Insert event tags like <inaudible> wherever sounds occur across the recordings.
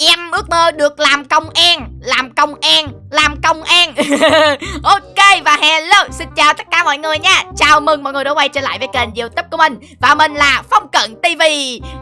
em ước mơ được làm công an làm công an làm công an. <laughs> Ok và hello, xin chào tất cả mọi người nha. Chào mừng mọi người đã quay trở lại với kênh youtube của mình. Và mình là phong cận tv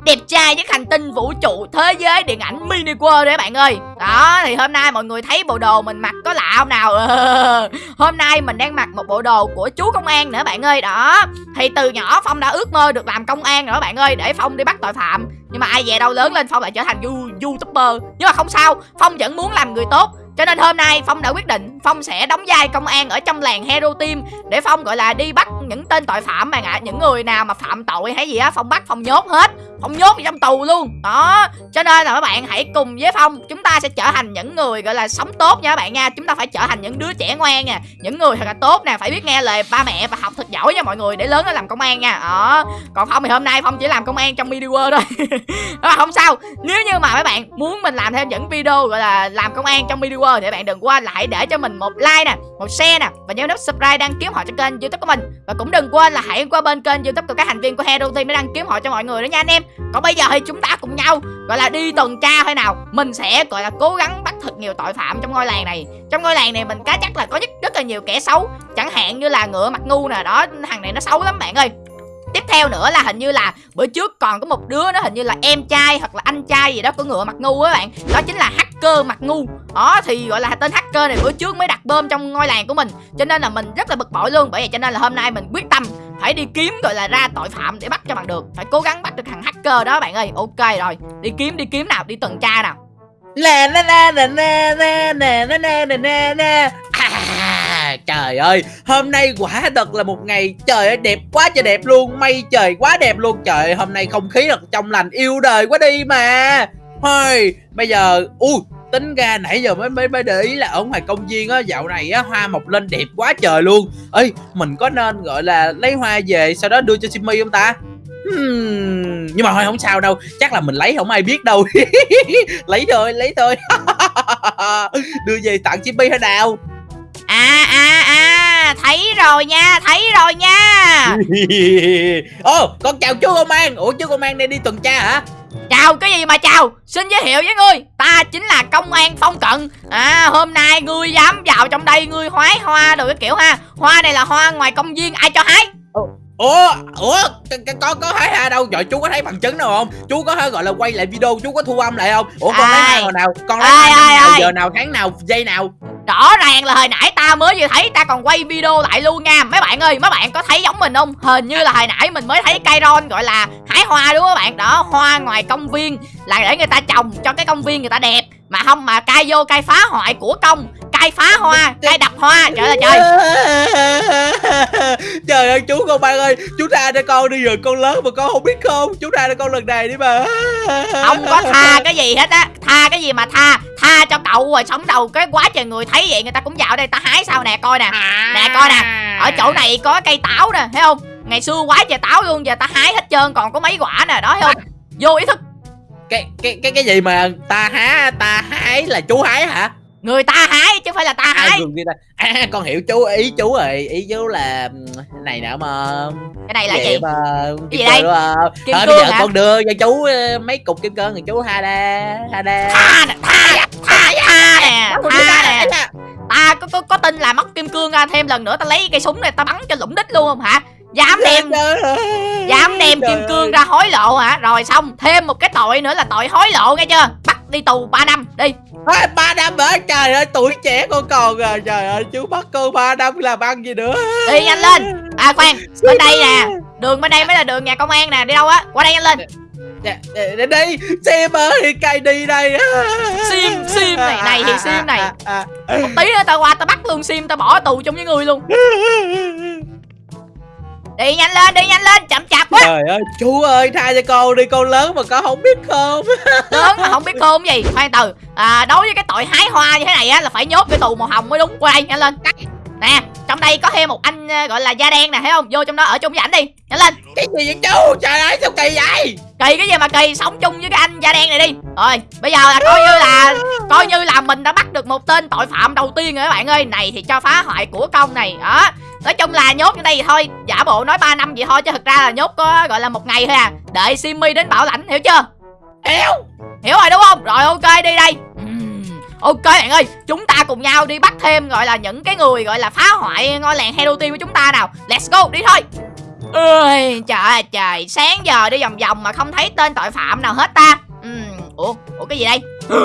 đẹp trai nhất hành tinh vũ trụ thế giới điện ảnh mini world đấy bạn ơi. Đó, thì hôm nay mọi người thấy bộ đồ mình mặc có lạ không nào? <laughs> Hôm nay mình đang mặc một bộ đồ của chú công an nữa bạn ơi. Đó, thì từ nhỏ phong đã ước mơ được làm công an nữa bạn ơi, để phong đi bắt tội phạm. Nhưng mà ai về đâu lớn lên phong lại trở thành youtuber. Nhưng mà không sao, phong vẫn muốn làm người tốt cho nên hôm nay Phong đã quyết định Phong sẽ đóng vai công an ở trong làng Hero Team Để Phong, gọi là, đi bắt những tên tội phạm bạn ạ à. Những người nào mà phạm tội hay gì á, Phong bắt Phong nhốt hết ông nhốt trong tù luôn. Đó, Cho nên là các bạn hãy cùng với Phong, Chúng ta sẽ trở thành những người, gọi là, sống tốt nha các bạn nha. Chúng ta phải trở thành những đứa trẻ ngoan nha, Những người thật là tốt nè. Phải biết nghe lời ba mẹ và học thật giỏi nha mọi người, Để lớn nó làm công an nha. Đó, Còn Phong thì hôm nay Phong chỉ làm công an trong video thôi. <laughs> Đó, không sao. Nếu như mà các bạn muốn mình làm thêm những video, gọi là, làm công an trong video thì các bạn đừng quên là hãy để cho mình một like nè, một share nè. Và nhớ nút subscribe đăng ký họ cho kênh youtube của mình. Và cũng đừng quên là hãy qua bên kênh youtube của các thành viên của hero team để đăng ký họ cho mọi người đó nha anh em còn bây giờ thì chúng ta cùng nhau, gọi là đi tuần tra thôi nào. Mình sẽ, gọi là, cố gắng bắt thật nhiều tội phạm trong ngôi làng này. Trong ngôi làng này mình cá chắc là có rất rất là nhiều kẻ xấu. Chẳng hạn như là ngựa mặt ngu nè, đó, thằng này nó xấu lắm bạn ơi. Tiếp theo nữa là hình như là bữa trước còn có một đứa nó hình như là em trai hoặc là anh trai gì đó của ngựa mặt ngu á bạn. Đó chính là hacker mặt ngu. Đó, thì gọi là tên hacker này bữa trước mới đặt bơm trong ngôi làng của mình. Cho nên là mình rất là bực bội luôn, bởi vậy cho nên là hôm nay mình quyết tâm phải đi kiếm gọi là ra tội phạm để bắt cho bằng được phải cố gắng bắt được thằng hacker đó bạn ơi ok rồi đi kiếm đi kiếm nào đi tuần tra nào nè nè nè nè nè nè nè nè nè nè nè À, trời ơi, hôm nay quả thật là một ngày trời ơi đẹp quá trời đẹp luôn, mây trời quá đẹp luôn. Trời ơi, hôm nay không khí thật trong lành yêu đời quá đi mà. Thôi, bây giờ ui tính ra nãy giờ mới mới mới để ý là ở ngoài công viên á dạo này á hoa mọc lên đẹp quá trời luôn. Ơi, mình có nên gọi là lấy hoa về sau đó đưa cho Simmy không ta? Hmm, nhưng mà thôi không sao đâu. Chắc là mình lấy không ai biết đâu. <laughs> Lấy thôi lấy thôi. <laughs> Đưa về tặng Chippy hay nào? À à à Thấy rồi nha Thấy rồi nha. <laughs> Ồ oh, con chào chú công an. Ủa chú công an đây đi tuần tra hả Chào cái gì mà chào? Xin giới thiệu với ngươi Ta chính là công an phong cận. À hôm nay ngươi dám vào trong đây Ngươi hoái hoa rồi cái kiểu ha. Hoa này là hoa ngoài công viên ai cho hái? Ủa ủa có có thấy ha đâu? Rồi chú có thấy bằng chứng đâu không? Chú có thấy gọi là quay lại video chú có thu âm lại không? Ủa con lấy hai nào? Con lấy nào? giờ nào tháng nào? Giây nào rõ ràng là hồi nãy ta mới vừa thấy, ta còn quay video lại luôn nha. Mấy bạn ơi, mấy bạn có thấy giống mình không? Hình như là hồi nãy mình mới thấy cây ron gọi là hái hoa đúng không các bạn? Đó, hoa ngoài công viên là để người ta trồng cho cái công viên người ta đẹp. Mà không, mà cai vô cai phá hoại của công cai phá hoa? Cai đập hoa? Trời ơi trời. <laughs> Trời ơi chú con bạn ơi chú tha cho con đi rồi con lớn mà con không biết không? Chú tha cho con lần này đi mà. <laughs> Không có tha cái gì hết á. Tha cái gì mà tha? Tha cho cậu rồi sống đầu cái quá trời người thấy vậy người ta cũng vào đây ta hái sao nè coi nè. Nè coi nè. Ở chỗ này có cây táo nè thấy không? Ngày xưa quá trời táo luôn giờ ta hái hết trơn còn có mấy quả nè đó thấy không? Vô ý thức. Cái cái cái cái gì mà ta há ta hái là chú hái hả người ta hái chứ phải là ta hái à, à con hiểu chú ý chú rồi. Ý chú là này nè mà cái này là gì? mà cái gì đây? kim à, bây giờ hả? con đưa cho chú mấy cục kim cương thì chú ha đa ha đa. Tha nè tha tha nè tha nè ta có, có có tin là mất kim cương ra thêm lần nữa ta lấy cây súng này ta bắn cho lũng đích luôn không hả? Dám đem dám đem kim cương ra hối lộ hả? Rồi xong thêm một cái tội nữa là tội hối lộ nghe chưa đi tù 3 năm đi. À, 3 năm hả? Trời ơi tuổi trẻ con còn à. Trời ơi chú bắt cô 3 năm làm ăn gì nữa. Đi nhanh lên. À khoan bên đây nè. đường bên đây mới là đường nhà công an nè đi đâu á? Qua đây nhanh lên. Dạ, để đi. Sim ơi cay đi đây. Sim sim này này thì sim này. một tí nữa tao qua tao bắt luôn sim tao bỏ tù chung với người luôn <laughs> đi nhanh lên đi nhanh lên chậm chạp quá. Trời ơi chú ơi tha cho con đi con lớn mà con không biết khôn. <laughs> Lớn mà không biết khôn gì. Khoan từ à, đối với cái tội hái hoa như thế này á là phải nhốt cái tù màu hồng mới đúng. Qua đây nhanh lên. Cắt. Nè trong đây có thêm một anh ờ, gọi là da đen nè thấy không? Vô trong đó ở chung với ảnh đi. Nhanh lên. Cái gì vậy chú? Trời ơi sao kỳ vậy? Kỳ cái gì mà kỳ? Sống chung với cái anh da đen này đi. Rồi bây giờ là coi như là coi như là mình đã bắt được một tên tội phạm đầu tiên rồi các bạn ơi. Này thì cho phá hoại của công này đó nói chung là nhốt ở đây thôi giả bộ nói 3 năm vậy thôi chứ thực ra là nhốt có gọi là một ngày thôi à. Đợi simmy đến bảo lãnh hiểu chưa? Hiểu. Hiểu rồi đúng không? Rồi ok đi ok bạn ơi chúng ta cùng nhau đi bắt thêm gọi là những cái người gọi là phá hoại ngôi làng hero team của chúng ta nào. Let's go đi thôi. Ơi trời ơi trời sáng giờ đi vòng vòng mà không thấy tên tội phạm nào hết ta. Ừm, ủa ủa cái gì đây? <gasps>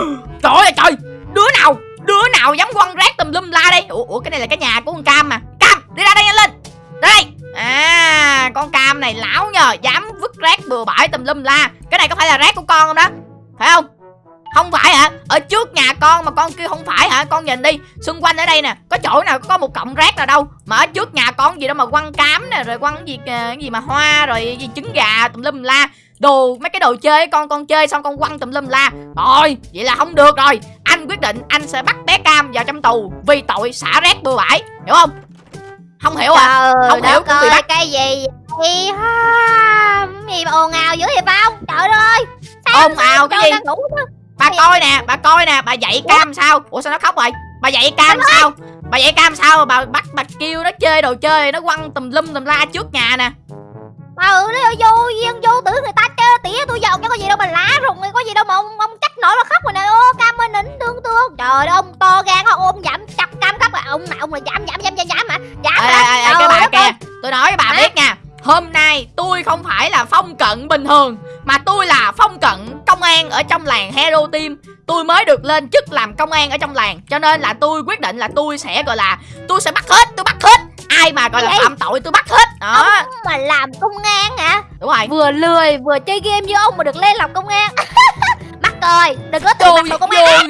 Trời ơi trời. Đứa nào đứa nào dám quăng rác tùm lum la đây? Ủa, ủa cái này là cái nhà của con cam mà đi ra đây nhanh lên. Ra đây. À con cam này lão nhờ, dám vứt rác bừa bãi tùm lum la. Cái này có phải là rác của con không đó? Phải không? Không phải hả? Ở trước nhà con mà con kia không phải hả? Con nhìn đi, xung quanh ở đây nè, có chỗ nào có một cọng rác nào đâu. Mà ở trước nhà con gì đâu mà quăng cám nè, rồi quăng gì ờ, cái gì mà hoa, rồi gì trứng gà tùm lum la. Đồ, mấy cái đồ chơi con con chơi xong con quăng tùm lum la. Rồi, vậy là không được rồi. Anh quyết định anh sẽ bắt bé cam vào trong tù vì tội xả rác bừa bãi, hiểu không? Không hiểu à? Trời Không hiểu cũng bị bắt. cái gì vậy? Ha? gì mà ồn ào dữ vậy phong? Trời ơi ồn ào cái gì? ngủ chứ. bà coi nè bà coi nè bà dạy cam sao? Ủa sao nó khóc rồi bà dạy cam sao? bà dạy cam sao bà bắt bà kêu nó chơi đồ chơi nó quăng tùm lum tùm la trước nhà nè. Ừ nó vô duyên vô tử người ta chơi tỉa tôi giàu chứ có gì đâu mà lá rụng có gì đâu mà ông ông trách nổi mà khóc rồi nè. Ô cam ơi nín tương tương trời ơi ông to gan ông ôm giảm chặt cam khóc là ông mà ông là giảm giảm giảm giảm giảm ê, ê, cái bà kia. tôi nói với bà biết nha. Hôm nay tôi không phải là phong cận bình thường mà tôi là phong cận công an ở trong làng hero team. Tôi mới được lên chức làm công an ở trong làng cho nên là tôi quyết định là tôi sẽ gọi là tôi sẽ bắt hết tôi bắt hết. Ai mà gọi là phạm tội tôi bắt hết. Đó. Ông mà làm công an hả? Đúng rồi. Vừa lười vừa chơi game như ông mà được lên làm công an. <laughs> Mắc ơi đừng có tự mặc công an. <laughs>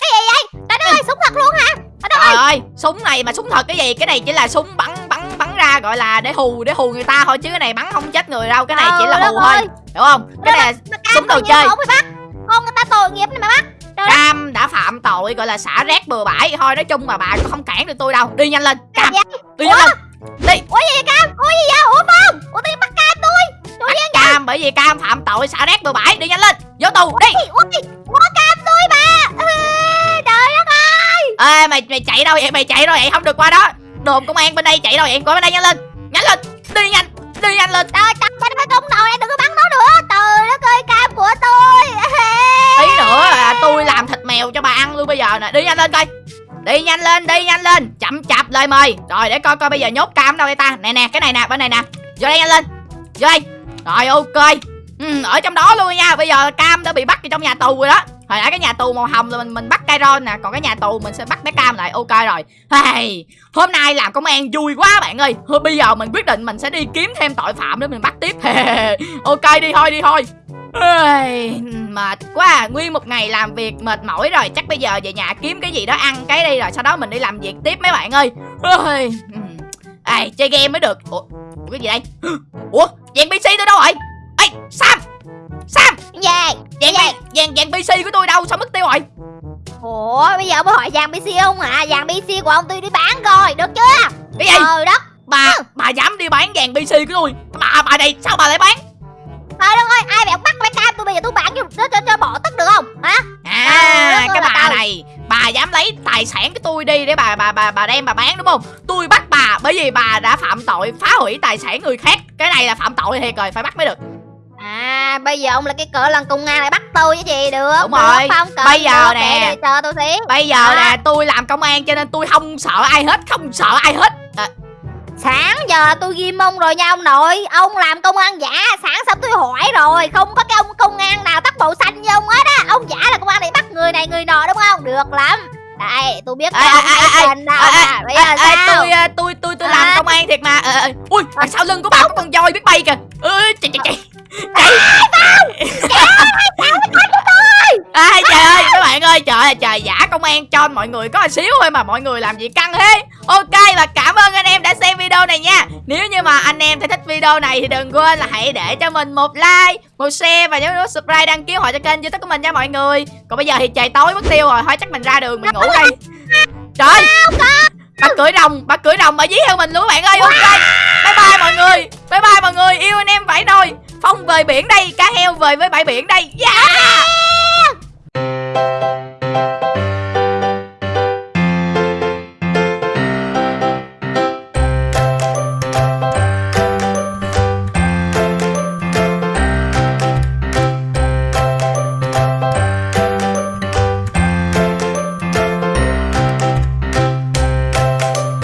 cái gì vậy? Trời đất ơi súng thật luôn hả trời ơi! súng này mà súng thật cái gì? Cái này chỉ là súng bắn bắn bắn ra gọi là để hù để hù người ta thôi chứ cái này bắn không chết người đâu cái này chỉ là hù thôi hiểu không? Cái này là súng đồ chơi. mà ông phải bắt con người ta tội nghiệp này mà bắt Cam đã phạm tội gọi là xả rác bừa bãi. Thôi nói chung mà bà cũng không cản được tôi đâu. Đi nhanh lên Cam. Dạ. đi nhanh lên. Đi. Ủa gì vậy cam? Ủa gì vậy? Ủa phong? Ủa nhiên bắt cam tôi. Bắt Cam bởi vì Cam phạm tội xả rác bừa bãi. Đi nhanh lên. Vô tù đi. Ủa cam tôi mà Ê, trời đất ơi ê mày mày chạy đâu vậy? Mày chạy đâu vậy? Không được qua đó. Đồn công an bên đây chạy đâu vậy? Qua bên đây nhanh lên. Nhanh lên. Đi nhanh. Đi nhanh lên. Trời trời trời đất công đầu em đừng có bắn nó nữa. Trời đất ơi cam của tôi. <laughs> Tí nữa là tôi làm thịt mèo cho bà ăn luôn bây giờ nè. Đi nhanh lên coi. Đi nhanh lên đi nhanh lên. Chậm chạp lời mời. Rồi để coi coi bây giờ nhốt cam đâu đây ta. Nè nè cái này nè bên này nè. Vô đây nhanh lên. Vô đây. Rồi ok. Ừ, ở trong đó luôn nha. Bây giờ cam đã bị bắt vào trong nhà tù rồi đó hồi nãy cái nhà tù màu hồng là mình mình bắt Kairon nè còn cái nhà tù mình sẽ bắt bé cam lại. Ok rồi. Hey, hôm nay làm công an vui quá bạn ơi. Thôi bây giờ mình quyết định mình sẽ đi kiếm thêm tội phạm để mình bắt tiếp. <laughs> Ok đi thôi đi thôi. Ây, mệt quá. À. nguyên một ngày làm việc mệt mỏi rồi. Chắc bây giờ về nhà kiếm cái gì đó ăn cái đi rồi sau đó mình đi làm việc tiếp mấy bạn ơi. Ây, ừm. Hmm. Chơi game mới được. Ủa, ủa cái gì đây? <gasps> Ủa dàn pc tôi đâu rồi ê sam! Sam! Gì dàn dàn dàn dàn pc của tôi đâu sao mất tiêu rồi ủa bây giờ mới hỏi vàng pc không hả vàng pc của ông tôi đi bán rồi được chưa? Cái gì? Trời đất bà bà dám đi bán dàn pc của tôi? Bà bà này sao bà lại bán? Trời đất ơi ai bèo bắt cái cam tôi bây giờ tôi bán cho cho, cho, cho bỏ tức được không? Hả? À Trời ơi cái bà tao. này bà dám lấy tài sản của tôi đi để bà bà bà bà đem bà bán đúng không? Tôi bắt bà bởi vì bà đã phạm tội phá hủy tài sản người khác. Cái này là phạm tội thiệt rồi phải bắt mới được à bây giờ ông là cái cỡ lần công an lại bắt tôi chứ gì được Đúng rồi. không cần Bây giờ nè. chờ tôi xí bây giờ À. nè tôi làm công an cho nên tôi không sợ ai hết không sợ ai hết. À, sáng giờ tôi ghim ông rồi nha ông nội. Ông làm công an giả sáng sớm tôi hỏi rồi. Không có cái ông công an nào tắt màu xanh như ông hết á. Ông giả là công an để bắt người này người nọ đúng không? Được lắm. Đây tôi biết ông ê, à bây ê, giờ sao? tôi à, tôi tôi tôi làm À. công an thiệt mà. Ờ, ờ, ui đằng sau lưng của bà có con voi biết bay kìa. Ơi chạy chạy chạy À, Ai trời ơi các bạn ơi trời ơi trời giả công an cho mọi người có một xíu thôi mà mọi người làm gì căng thế. Ok và cảm ơn anh em đã xem video này nha. Nếu như mà anh em thấy thích video này thì đừng quên là hãy để cho mình một like Một share và nhớ nút subscribe đăng ký hội cho kênh youtube của mình nha mọi người. Còn bây giờ thì trời tối mất tiêu rồi thôi chắc mình ra đường mình ngủ đây Trời bà cưỡi rồng bà cưỡi rồng bà dí theo mình luôn các bạn ơi. Ok bye bye mọi người bye bye mọi người yêu anh em phải đôi Phong về biển đây Cá heo về với bãi biển đây. Yeah